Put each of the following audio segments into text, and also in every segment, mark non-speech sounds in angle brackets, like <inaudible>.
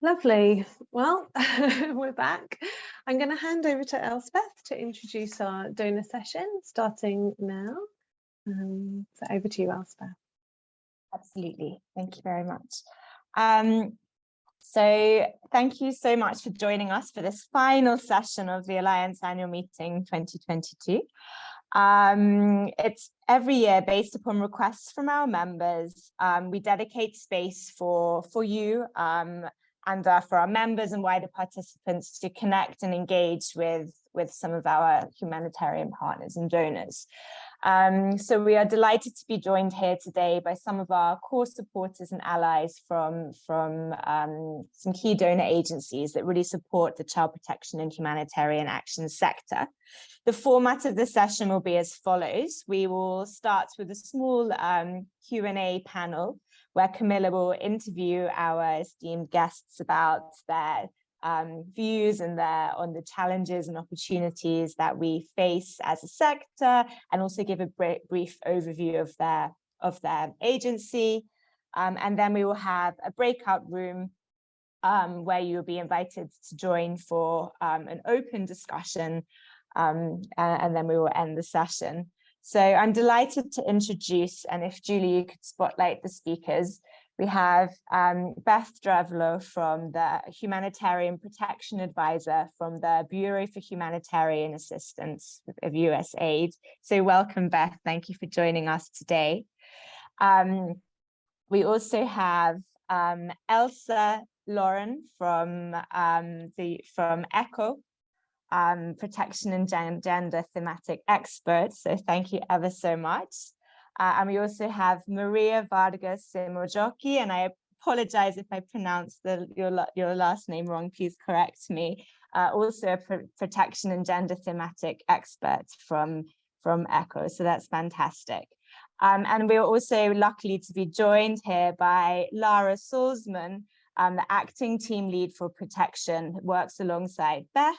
Lovely. Well, <laughs> we're back. I'm going to hand over to Elspeth to introduce our donor session starting now. Um, so over to you, Elspeth. Absolutely. Thank you very much. Um, so thank you so much for joining us for this final session of the Alliance Annual Meeting 2022. Um, it's every year based upon requests from our members. Um, we dedicate space for, for you um, and uh, for our members and wider participants to connect and engage with, with some of our humanitarian partners and donors. Um, so we are delighted to be joined here today by some of our core supporters and allies from, from um, some key donor agencies that really support the child protection and humanitarian action sector. The format of the session will be as follows. We will start with a small um, Q&A panel where Camilla will interview our esteemed guests about their um, views and their on the challenges and opportunities that we face as a sector and also give a brief overview of their of their agency um, and then we will have a breakout room um, where you will be invited to join for um, an open discussion um, and, and then we will end the session. So I'm delighted to introduce, and if Julie, you could spotlight the speakers, we have um, Beth Drevlo from the Humanitarian Protection Advisor from the Bureau for Humanitarian Assistance of USAID. So welcome, Beth. Thank you for joining us today. Um, we also have um, Elsa Lauren from um, the from ECHO, um, protection and gender thematic expert. So thank you ever so much. Uh, and we also have Maria Vargas and I apologize if I pronounce the, your, your last name wrong, please correct me. Uh, also a pr protection and gender thematic expert from, from ECHO, so that's fantastic. Um, and we're also lucky to be joined here by Lara Salzman, um, the acting team lead for protection, works alongside Beth,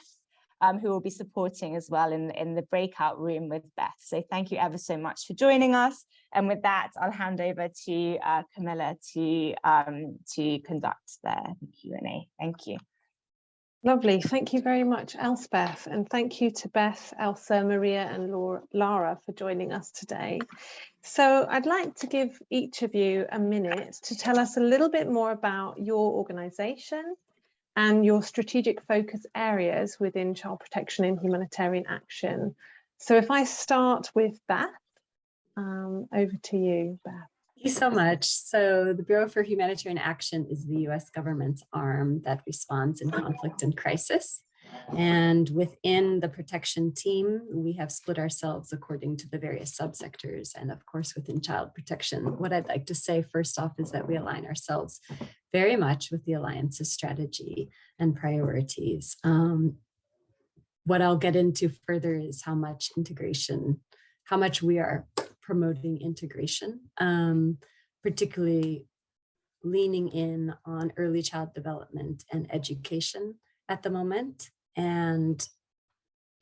um, who will be supporting as well in, in the breakout room with Beth. So thank you ever so much for joining us. And with that, I'll hand over to uh, Camilla to, um, to conduct the Q&A. Thank you. Lovely. Thank you very much, Elspeth. And thank you to Beth, Elsa, Maria and Laura, Lara for joining us today. So I'd like to give each of you a minute to tell us a little bit more about your organisation and your strategic focus areas within child protection and humanitarian action. So if I start with Beth, um, over to you, Beth. Thank you so much. So the Bureau for Humanitarian Action is the US government's arm that responds in conflict and crisis. And within the protection team, we have split ourselves according to the various subsectors and of course within child protection. What I'd like to say first off is that we align ourselves very much with the Alliance's strategy and priorities. Um, what I'll get into further is how much integration, how much we are promoting integration, um, particularly leaning in on early child development and education at the moment. And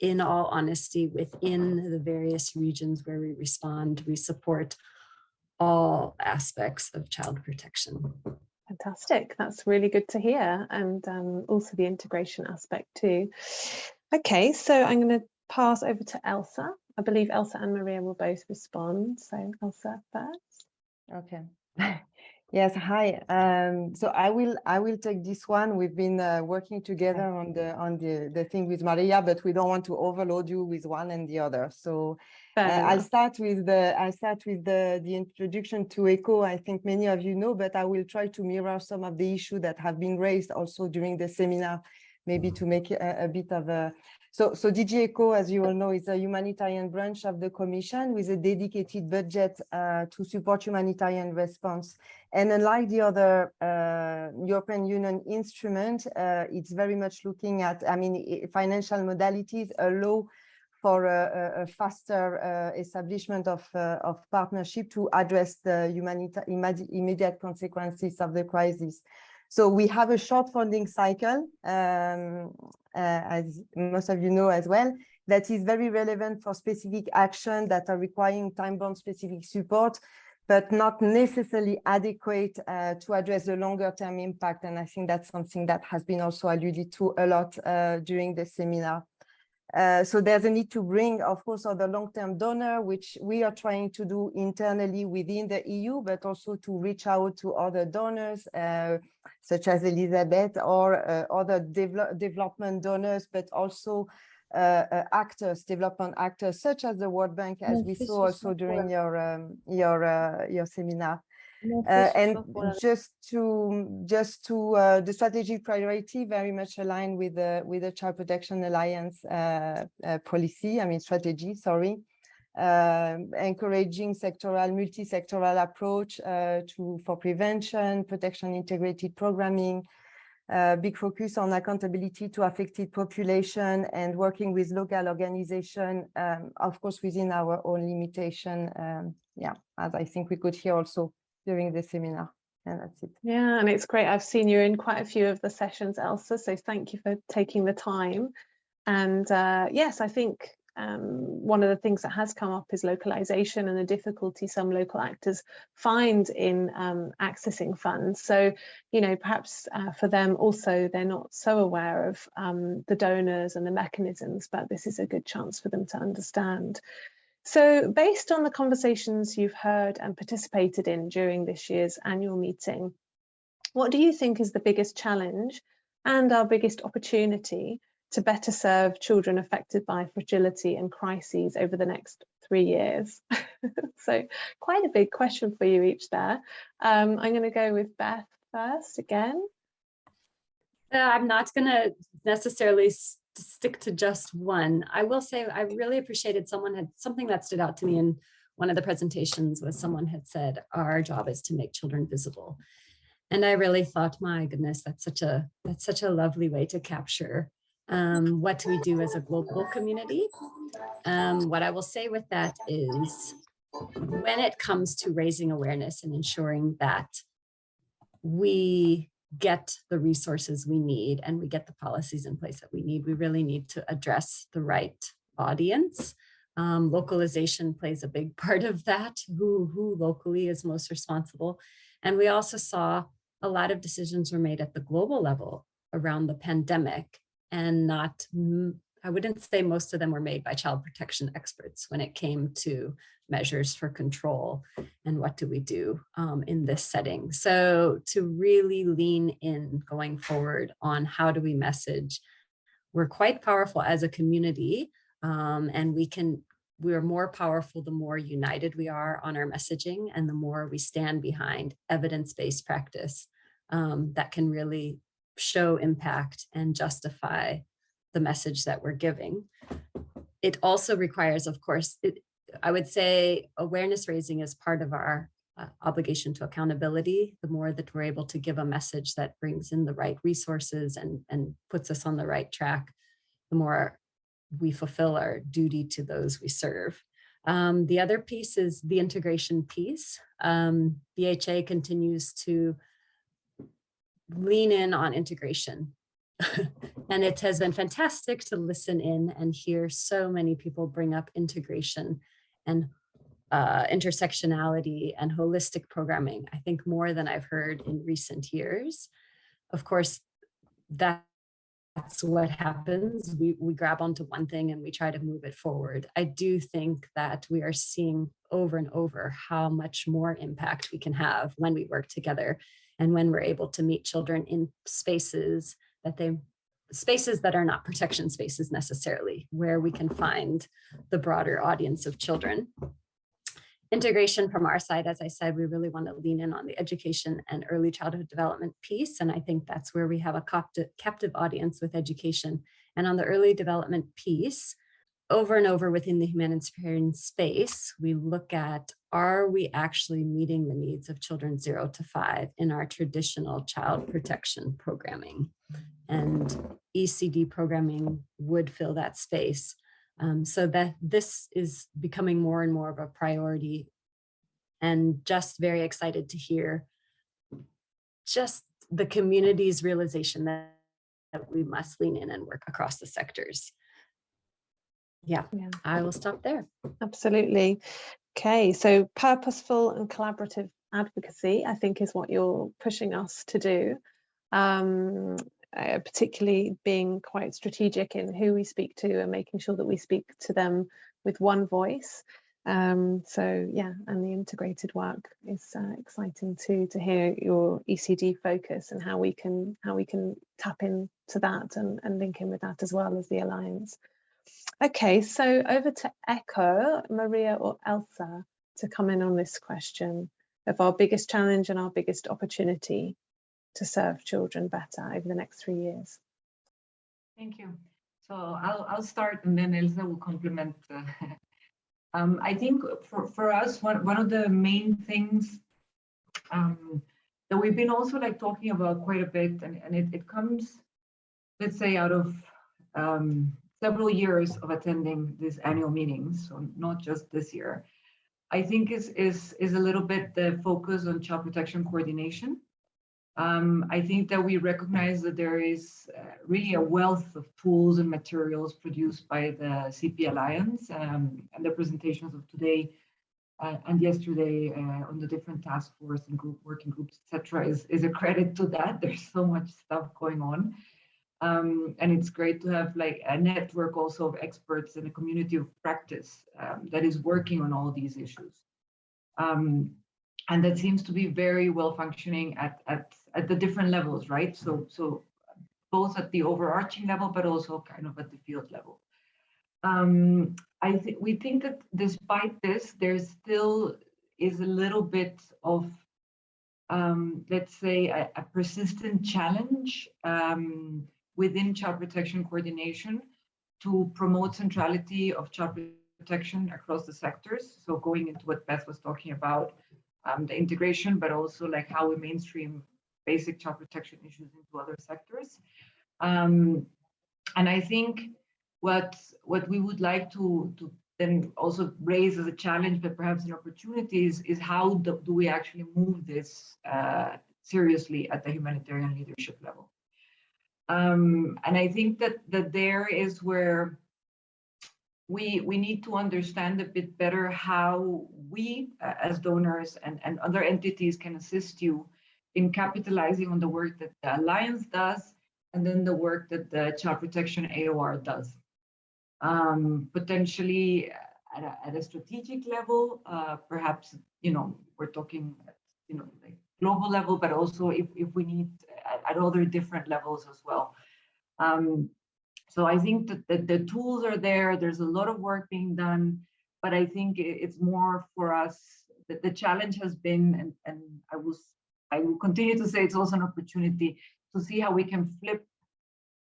in all honesty, within the various regions where we respond, we support all aspects of child protection. Fantastic. That's really good to hear. And um, also the integration aspect too. Okay, so I'm going to pass over to Elsa. I believe Elsa and Maria will both respond. So Elsa first. Okay. <laughs> Yes, hi. Um, so I will I will take this one. We've been uh, working together on the on the the thing with Maria, but we don't want to overload you with one and the other. So uh, I'll start with the I'll start with the the introduction to ECHO. I think many of you know, but I will try to mirror some of the issues that have been raised also during the seminar, maybe to make a, a bit of a so, so DG ECHO, as you all know, is a humanitarian branch of the Commission with a dedicated budget uh, to support humanitarian response. And unlike the other uh, European Union instrument, uh, it's very much looking at, I mean, financial modalities allow for a, a faster uh, establishment of, uh, of partnership to address the immediate consequences of the crisis. So we have a short funding cycle, um, uh, as most of you know as well, that is very relevant for specific action that are requiring time-bound specific support. but not necessarily adequate uh, to address the longer term impact. And I think that's something that has been also alluded to a lot uh, during the seminar. Uh, so there's a need to bring, of course, other long-term donor, which we are trying to do internally within the EU, but also to reach out to other donors, uh, such as Elizabeth or uh, other devel development donors, but also uh, uh, actors, development actors, such as the World Bank, as we saw also during your um, your uh, your seminar. Uh, and just to just to uh, the strategic priority very much aligned with the with the Child Protection Alliance uh, uh policy, I mean strategy, sorry, um, encouraging sectoral, multi-sectoral approach uh, to for prevention, protection, integrated programming, uh, big focus on accountability to affected population and working with local organization, um, of course, within our own limitation. Um, yeah, as I think we could hear also during the seminar. And that's it. Yeah, and it's great. I've seen you in quite a few of the sessions, Elsa, so thank you for taking the time. And uh, yes, I think um, one of the things that has come up is localization and the difficulty some local actors find in um, accessing funds. So, you know, perhaps uh, for them also, they're not so aware of um, the donors and the mechanisms, but this is a good chance for them to understand. So based on the conversations you've heard and participated in during this year's annual meeting, what do you think is the biggest challenge and our biggest opportunity to better serve children affected by fragility and crises over the next three years? <laughs> so quite a big question for you each there. Um, I'm going to go with Beth first again. Uh, I'm not going to necessarily to stick to just one. I will say I really appreciated someone had something that stood out to me in one of the presentations was someone had said, our job is to make children visible. And I really thought, my goodness, that's such a that's such a lovely way to capture um, what we do as a global community. Um, what I will say with that is when it comes to raising awareness and ensuring that we get the resources we need and we get the policies in place that we need, we really need to address the right audience. Um, localization plays a big <laughs> part of that, who, who locally is most responsible. And we also saw a lot of decisions were made at the global level around the pandemic and not I wouldn't say most of them were made by child protection experts when it came to measures for control and what do we do um, in this setting. So to really lean in going forward on how do we message, we're quite powerful as a community um, and we can we are more powerful the more united we are on our messaging and the more we stand behind evidence-based practice um, that can really show impact and justify the message that we're giving. It also requires, of course, it, I would say awareness raising is part of our uh, obligation to accountability. The more that we're able to give a message that brings in the right resources and, and puts us on the right track, the more we fulfill our duty to those we serve. Um, the other piece is the integration piece. Um, BHA continues to lean in on integration <laughs> and it has been fantastic to listen in and hear so many people bring up integration and uh, intersectionality and holistic programming, I think more than I've heard in recent years. Of course, that, that's what happens. We, we grab onto one thing and we try to move it forward. I do think that we are seeing over and over how much more impact we can have when we work together and when we're able to meet children in spaces that they spaces that are not protection spaces necessarily, where we can find the broader audience of children. Integration from our side, as I said, we really want to lean in on the education and early childhood development piece. And I think that's where we have a captive audience with education. And on the early development piece, over and over within the humanitarian space, we look at, are we actually meeting the needs of children zero to five in our traditional child protection programming? And ECD programming would fill that space. Um, so that this is becoming more and more of a priority and just very excited to hear just the community's realization that, that we must lean in and work across the sectors yeah, Yeah. I will stop there. Absolutely. Okay, so purposeful and collaborative advocacy, I think, is what you're pushing us to do. Um, uh, particularly being quite strategic in who we speak to and making sure that we speak to them with one voice. Um, so yeah, and the integrated work is uh, exciting too to hear your ECD focus and how we can how we can tap into that and, and link in with that as well as the alliance. Okay, so over to Echo, Maria or Elsa to come in on this question of our biggest challenge and our biggest opportunity to serve children better over the next three years. Thank you. So I'll, I'll start and then Elsa will complement. Uh, <laughs> um, I think for, for us, one, one of the main things um, that we've been also like talking about quite a bit and, and it, it comes, let's say out of um, several years of attending these annual meetings, so not just this year, I think is, is, is a little bit the focus on child protection coordination. Um, I think that we recognize that there is uh, really a wealth of tools and materials produced by the CP Alliance um, and the presentations of today uh, and yesterday uh, on the different task force and group working groups, etc., is, is a credit to that. <laughs> There's so much stuff going on. Um, and it's great to have like a network also of experts and a community of practice um, that is working on all these issues. Um, and that seems to be very well functioning at, at, at the different levels, right? So, so both at the overarching level, but also kind of at the field level. Um, I think we think that despite this, there still is a little bit of, um, let's say, a, a persistent challenge um, within child protection coordination to promote centrality of child protection across the sectors. So going into what Beth was talking about, um, the integration, but also like how we mainstream basic child protection issues into other sectors. Um, and I think what what we would like to to then also raise as a challenge, but perhaps an opportunity is, is how do, do we actually move this uh, seriously at the humanitarian leadership level. Um, and I think that that there is where we we need to understand a bit better how we uh, as donors and, and other entities can assist you in capitalizing on the work that the Alliance does and then the work that the Child Protection AOR does. Um, potentially at a, at a, strategic level, uh, perhaps, you know, we're talking, you know, like global level, but also if, if we need at, at other different levels as well. Um, so I think that the, the tools are there. There's a lot of work being done, but I think it's more for us that the challenge has been, and, and I will, I will continue to say it's also an opportunity to see how we can flip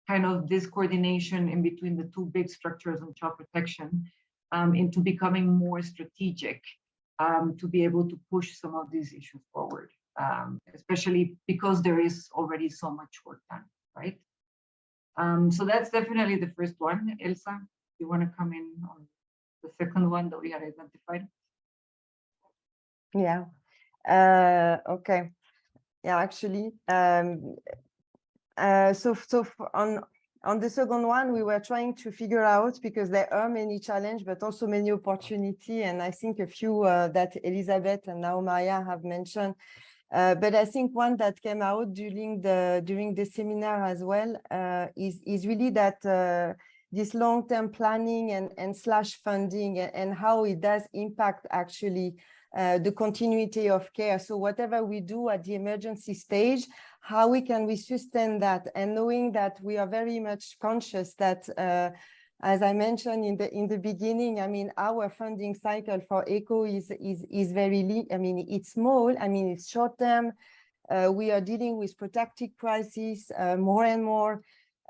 kind of this coordination in between the two big structures on child protection um, into becoming more strategic um, to be able to push some of these issues forward, um, especially because there is already so much work done, right? Um, so that's definitely the first one. Elsa, you want to come in on the second one that we had identified? Yeah. Uh, okay. Yeah, actually, um, uh, so so on on the second one, we were trying to figure out because there are many challenges, but also many opportunity, and I think a few uh, that Elizabeth and now Maya have mentioned uh, but I think one that came out during the during the seminar as well uh, is is really that uh, this long-term planning and and slash funding and, and, how it does impact actually uh, the continuity of care. So whatever we do at the emergency stage, how we can we sustain that and knowing that we are very much conscious that uh, as I mentioned in the in the beginning, I mean, our funding cycle for ECHO is is is very, I mean, it's small. I mean, it's short term. Uh, we are dealing with protracted crises uh, more and more.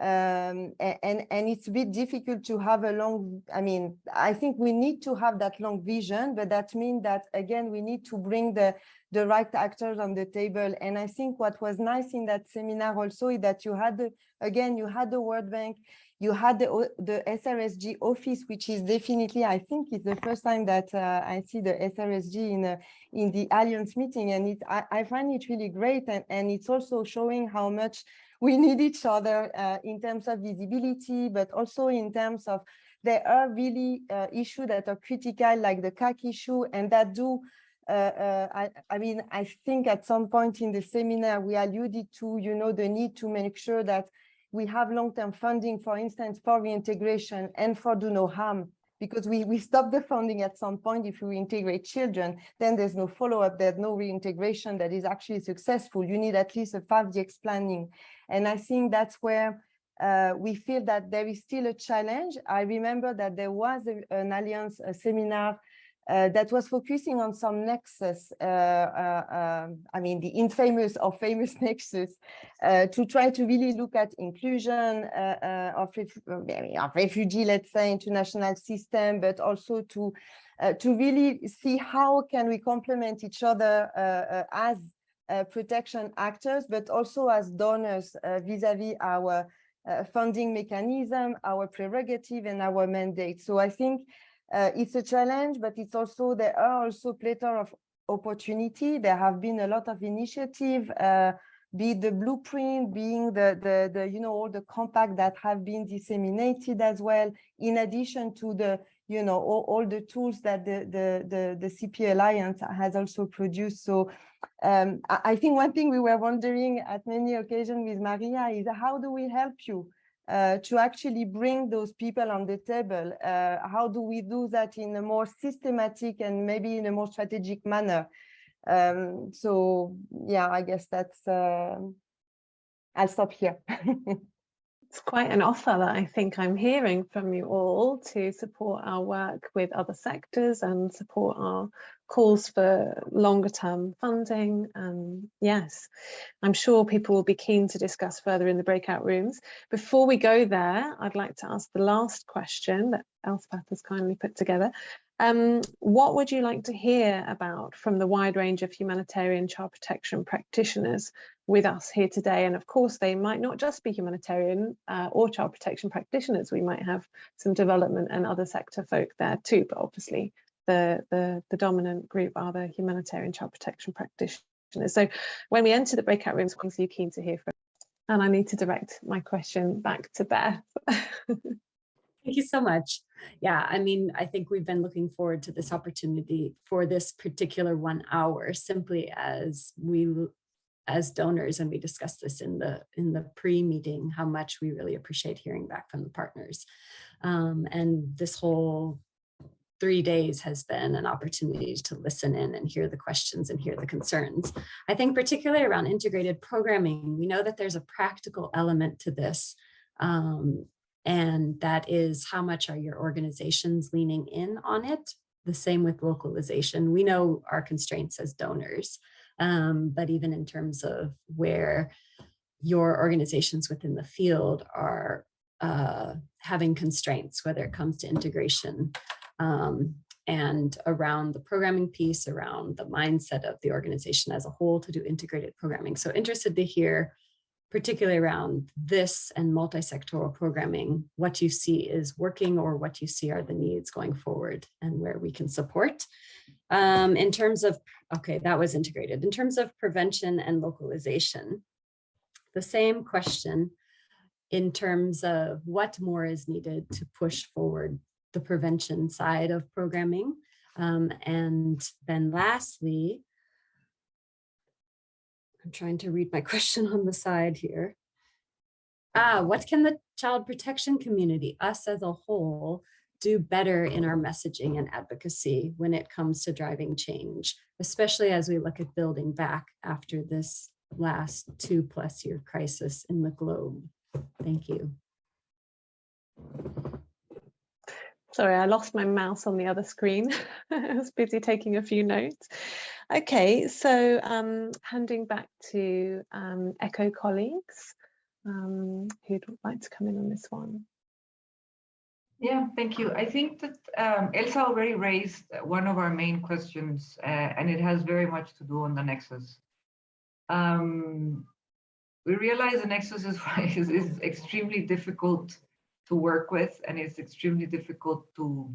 Um, and, and it's a bit difficult to have a long, I mean, I think we need to have that long vision, but that means that, again, we need to bring the, the right actors on the table. And I think what was nice in that seminar also is that you had, the, again, you had the World Bank, you had the, the SRSG office, which is definitely, I think it's the first time that uh, I see the SRSG in, uh, in the Alliance meeting. And it, I, I, find it really great. And, and it's also showing how much we <laughs> need each other uh, in terms of visibility, but also in terms of there are really uh, issues that are critical, like the CAC issue, and that do uh, uh, I, I, mean, I think at some point in the seminar, we alluded to, you know, the need to make sure that we have long-term funding, for instance, for reintegration and for do no harm, because we, we stop the funding at some point. If we integrate children, then there's no follow-up, there's no reintegration that is actually successful. You need at least a 5DX planning. And I think that's where uh, we feel that there is still a challenge. I remember that there was a, an Alliance seminar that was focusing on some nexus, uh, uh, I mean, the infamous or famous <laughs> nexus, uh, to try to really look at inclusion uh, uh, of, of refugee, let's say, international system, but also to to really see how can we complement each other as protection actors, but also as donors vis-a-vis -vis our funding mechanism, our prerogative and our mandate. So I think uh, it's a challenge, but it's also, there are also plethora of opportunity. There have been a lot of initiative, uh, be the blueprint, being the, the, the, you know, all the compact that have been disseminated as well, in addition to the, you know, all, all the tools that the, the, the, the CP Alliance has also produced. So um, I, I think one thing we were wondering at many occasions with Maria is how do we help you? Uh, to actually bring those people on the table. Uh, how do we do that in a more systematic and maybe in a more strategic manner? Um, so yeah, I guess that's, uh, I'll stop here. <laughs> it's quite an offer that I think I'm hearing from you all to support our work with other sectors and support our calls for longer term funding. And yes, I'm sure people will be keen to discuss further in the breakout rooms. Before we go there, I'd like to ask the last question that Elspeth has kindly put together. Um, what would you like to hear about from the wide range of humanitarian child protection practitioners with us here today? And of course, they might not just be humanitarian uh, or child protection practitioners. We might have some development and other sector folk there too, but obviously the, the, the dominant group are the humanitarian child protection practitioners. So when we enter the breakout rooms, what are you keen to hear from? And I need to direct my question back to Beth. <laughs> Thank you so much. Yeah, I mean, I think we've been looking forward to this opportunity for this particular one hour simply as we as donors and we discussed this in the in the pre-meeting how much we really appreciate hearing back from the partners um, and this whole three days has been an opportunity to listen in and hear the questions and hear the concerns. I think particularly around integrated programming, we know that there's a practical element to this. Um, and that is how much are your organizations leaning in on it? The same with localization. We know our constraints as donors, um, but even in terms of where your organizations within the field are uh, having constraints, whether it comes to integration um, and around the programming piece, around the mindset of the organization as a whole to do integrated programming. So interested to hear, particularly around this and multi-sectoral programming, what you see is working or what you see are the needs going forward and where we can support. Um, in terms of, okay, that was integrated. In terms of prevention and localization, the same question in terms of what more is needed to push forward the prevention side of programming. Um, and then lastly, I'm trying to read my <laughs> question on the side here. Ah, what can the child protection community, us as a whole, do better in our messaging and advocacy when it comes to driving change, especially as we look at building back after this last two plus year crisis in the globe. Thank you. Sorry, I lost my mouse on the other screen. <laughs> I was busy taking a few notes. Okay, so um, handing back to um, ECHO colleagues um, who'd like to come in on this one. Yeah, thank you. I think that um, Elsa already raised one of our main questions, uh, and it has very much to do on the Nexus. Um, we realize the Nexus is, <laughs> is, is extremely difficult to work with and it's extremely difficult to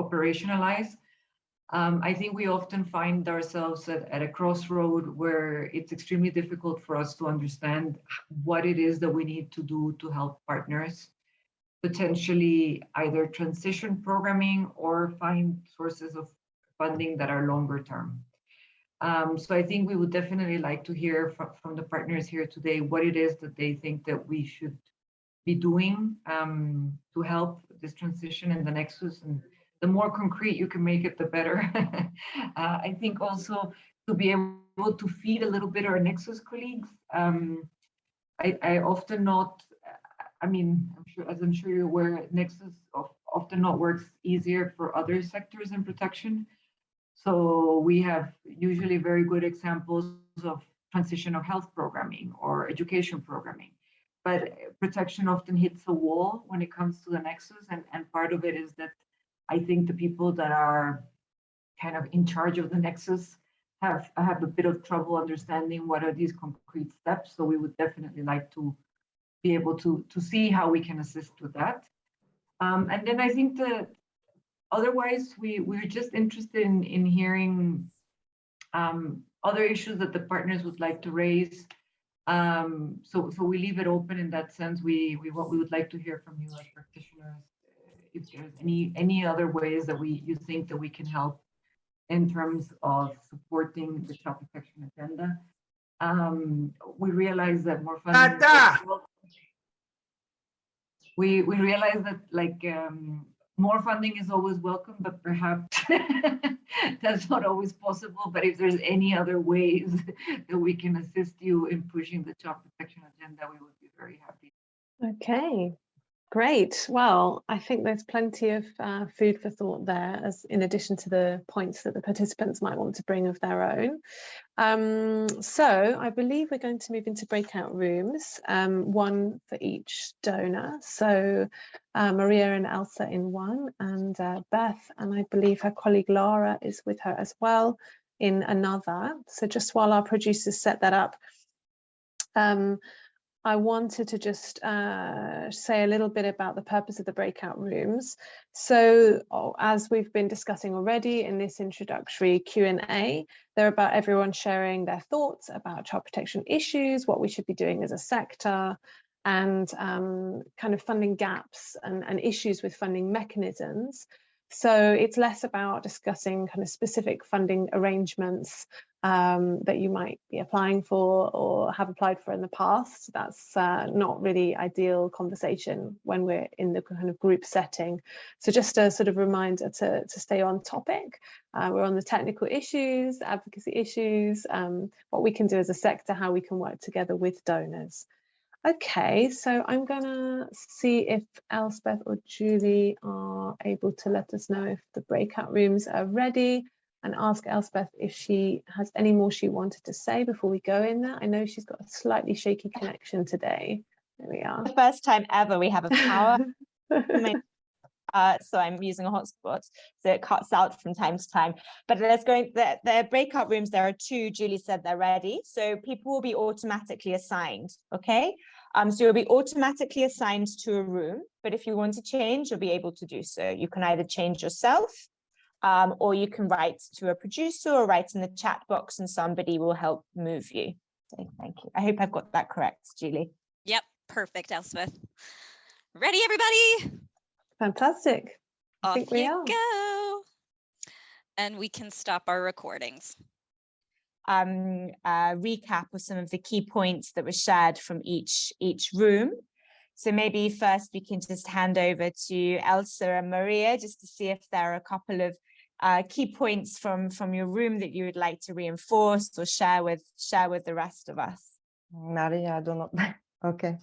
operationalize. Um, I think we often find ourselves at, at a crossroad where it's extremely difficult for us to understand what it is that we need to do to help partners. potentially either transition programming or find sources of funding that are longer term. Um, so I think we would definitely like to hear from, from the partners here today what it is that they think that we should be doing um, to help this transition in the Nexus. And the more concrete you can make it, the better. <laughs> uh, I think also to be able to feed a little bit our Nexus colleagues. Um, I, I often not, I mean, I'm sure, as I'm sure you're aware, Nexus of, often not works easier for other sectors in protection. So we have usually very good examples of transitional health programming or education programming. But protection often hits a wall when it comes to the nexus. And, and part of it is that I think the people that are kind of in charge of the nexus have, have a bit of trouble understanding what are these concrete steps. So we would definitely like to be able to, to see how we can assist with that. Um, and then I think the, otherwise, we, we're just interested in, in hearing um, other issues that the partners would like to raise. Um, so, so we leave it open in that sense. We, we, what we would like to hear from you as practitioners, if there's any, any other ways that we, you think that we can help in terms of supporting the child protection agenda. Um, we realize that more funding. We, we realize that like, um, more funding is always welcome, but perhaps <laughs> that's not always possible. But if there's any other ways <laughs> that we can assist you in pushing the child protection agenda, we would be very happy. Okay, great. Well, I think there's plenty of uh, food for thought there, as in addition to the points that the participants might want to bring of their own. Um, so I believe we're going to move into breakout rooms, um, one for each donor. So uh, Maria and Elsa in one, and uh, Beth, and I believe her colleague Lara is with her as well in another. So just while our producers set that up, um, I wanted to just uh, say a little bit about the purpose of the breakout rooms. So oh, as we've been discussing already in this introductory Q&A, they're about everyone sharing their thoughts about child protection issues, what we should be doing as a sector, and um, kind of funding gaps and, and issues with funding mechanisms. So it's less about discussing kind of specific funding arrangements um, that you might be applying for or have applied for in the past. That's uh, not really ideal conversation when we're in the kind of group setting. So just a sort of reminder to, to stay on topic. Uh, we're on the technical issues, advocacy issues, um, what we can do as a sector, how we can work together with donors. Okay, so I'm gonna see if Elspeth or Julie are able to let us know if the breakout rooms are ready and ask Elspeth if she has any more she wanted to say before we go in there. I know she's got a slightly shaky connection today. There we are. The first time ever we have a power. <laughs> uh, so I'm using a hotspot, so it cuts out from time to time. But there's going go, the, the breakout rooms, there are two, Julie said they're ready. So people will be automatically assigned, okay? Um, so you'll be automatically assigned to a room, but if you want to change, you'll be able to do so. You can either change yourself um, or you can write to a producer or write in the chat box and somebody will help move you. So thank you. I hope I've got that correct, Julie. Yep, perfect, Elspeth. Ready, everybody? Fantastic. I Off think we you are. go. And we can stop our recordings. Um, uh, recap of some of the key points that were shared from each each room. So maybe first we can just hand over to Elsa and Maria just to see if there are a couple of uh, key points from from your room that you would like to reinforce or share with share with the rest of us. Maria, I don't know. <laughs> okay.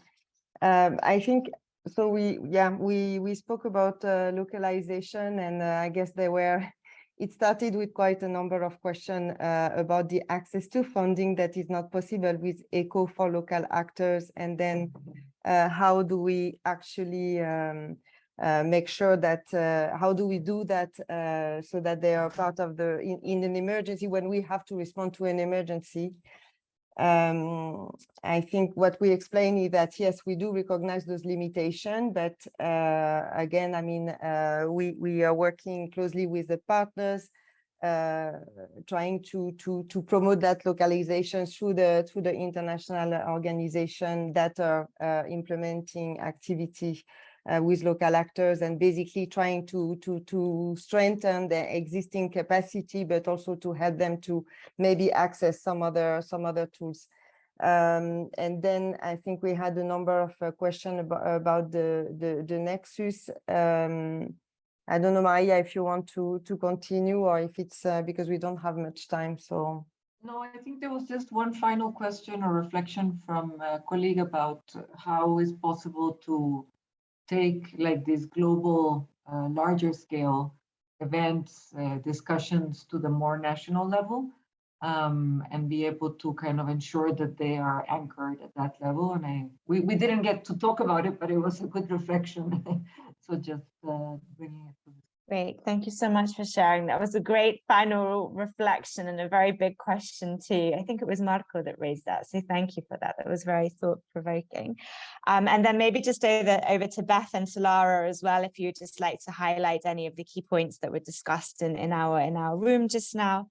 Um, I think so. We yeah we we spoke about uh, localization, and uh, I guess they were. <laughs> It started with quite a number of questions uh, about the access to funding that is not possible with ECHO for local actors, and then uh, how do we actually um, uh, make sure that uh, how do we do that so that they are part of the in, in an emergency when we have to respond to an emergency um, I think what we explain is that, yes, we do recognize those limitations, but uh, again, I mean, uh, we, we are working closely with the partners, uh, trying to, to, to promote that localization through the, through the international organization that are uh, implementing activity uh, with local actors and basically trying to, to, to strengthen their existing capacity, but also to help them to maybe access some other, some other tools. Um, and then I think we had a number of uh, questions about, about the, the, the Nexus. Um, I don't know, Maria, if you want to, to continue or if it's uh, because we don't have much time, so. No, I think there was just one final question or reflection from a colleague about how is possible to take like these global, uh, larger scale events, uh, discussions to the more national level um, and be able to kind of ensure that they are anchored at that level. And I, we, we didn't get to talk about it, but it was a good <laughs> reflection. so just uh, bringing it to the Great, thank you so much for sharing. That was a great final reflection and a very big question too. I think it was Marco that raised that, so thank you for that. That was very thought-provoking. Um, and then maybe just over, over to Beth and to Lara as well, if you'd just like to highlight any of the key points that were discussed in, in, our, in our room just now.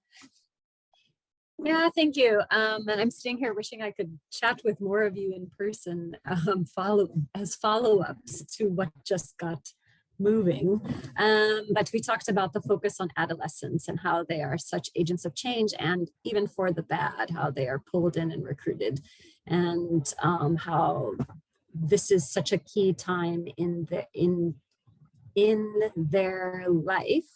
Yeah, thank you. Um, and I'm sitting here wishing I could chat with more of you in person um, follow as follow-ups to what just got moving. Um, but we talked about the focus on adolescents and how they are such agents of change and even for the bad, how they are pulled in and recruited and um, how this is such a key time in the in in their life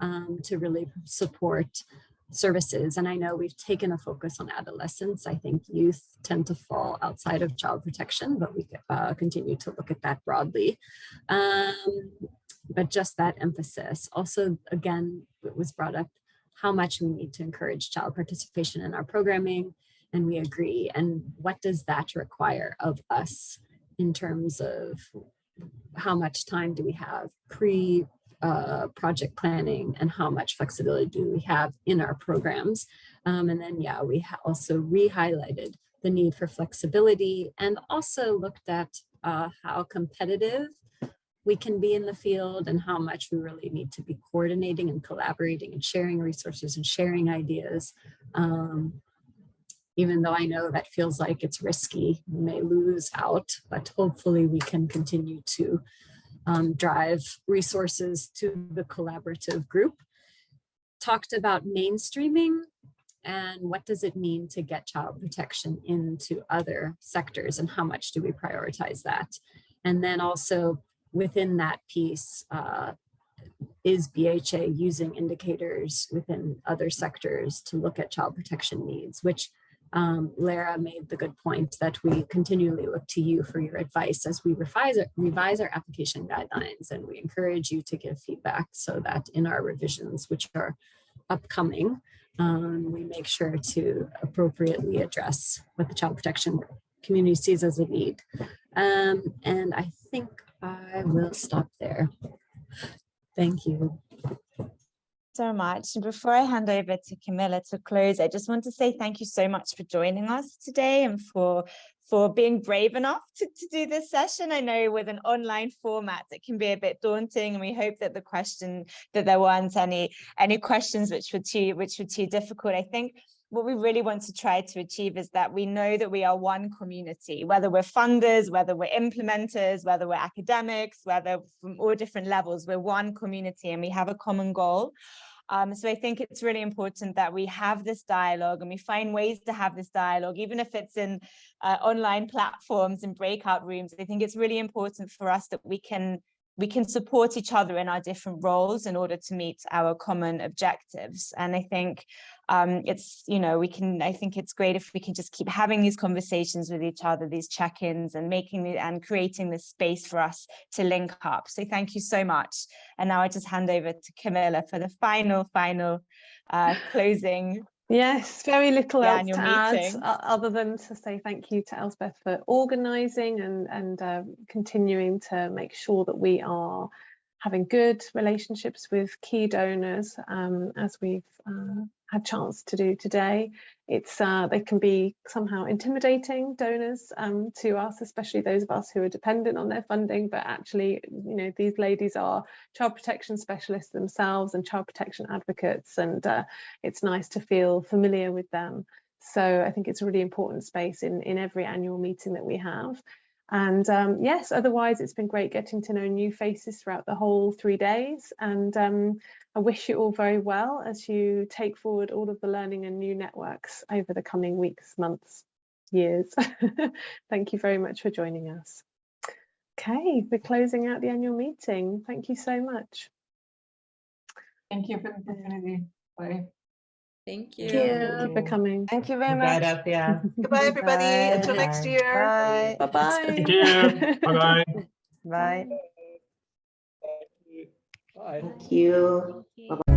um, to really support services. And I know we've taken a focus on adolescents. I think youth tend to fall outside of child protection, but we uh, continue to look at that broadly. Um, but just that emphasis. Also, again, it was brought up how much we need to encourage child participation in our programming, and we agree. And what does that require of us in terms of how much time do we have pre uh, project planning and how much flexibility do we have in our programs. Um, and then, yeah, we also re-highlighted the need for flexibility and also looked at uh, how competitive we can be in the field and how much we really need to be coordinating and collaborating and sharing resources and sharing ideas. Um, even though I know that feels like it's risky, we may lose out, but hopefully we can continue to um, drive resources to the collaborative group. Talked about mainstreaming and what does it mean to get child protection into other sectors and how much do we prioritize that? And then also within that piece, uh, is BHA using indicators within other sectors to look at child protection needs, which um, Lara made the good point that we continually look to you for your advice as we revise, revise our application guidelines and we encourage you to give feedback so that in our revisions, which are upcoming, um, we make sure to appropriately address what the child protection community sees as a need. Um, and I think I will stop there. Thank you so much. And before I hand over to Camilla to close, I just want to say thank you so much for joining us today and for for being brave enough to, to do this session. I know with an online format, it can be a bit daunting and we hope that the question that there weren't any any questions which were too which were too difficult. I think what we really want to try to achieve is that we know that we are one community, whether we're funders, whether we're implementers, whether we're academics, whether from all different levels, we're one community and we have a common goal. Um, so I think it's really important that we have this dialogue and we find ways to have this dialogue, even if it's in uh, online platforms and breakout rooms. I think it's really important for us that we can we can support each other in our different roles in order to meet our common objectives. And I think um, it's, you know, we can, I think it's great if we can just keep having these conversations with each other, these check-ins and making and creating this space for us to link up. So thank you so much. And now I just hand over to Camilla for the final, final uh, closing Yes, very little else to your add other than to say thank you to Elspeth for organising and and uh, continuing to make sure that we are having good relationships with key donors um, as we've uh, had chance to do today. It's uh, they can be somehow intimidating donors um, to us, especially those of us who are dependent on their funding. But actually, you know, these ladies are child protection specialists themselves and child protection advocates, and uh, it's nice to feel familiar with them. So I think it's a really important space in in every annual meeting that we have. And um, yes, otherwise it's been great getting to know new faces throughout the whole three days. And um, I wish you all very well as you take forward all of the learning and new networks over the coming weeks, months, years. <laughs> Thank you very much for joining us. Okay, we're closing out the annual meeting. Thank you so much. Thank you for the opportunity. Bye. Thank Thank you for coming. Thank you very Bye, much. Althea. <laughs> Goodbye, everybody. Until Bye. next year. Bye. Bye-bye. Thank you. Bye-bye. Bye. Thank you. Bye. Bye.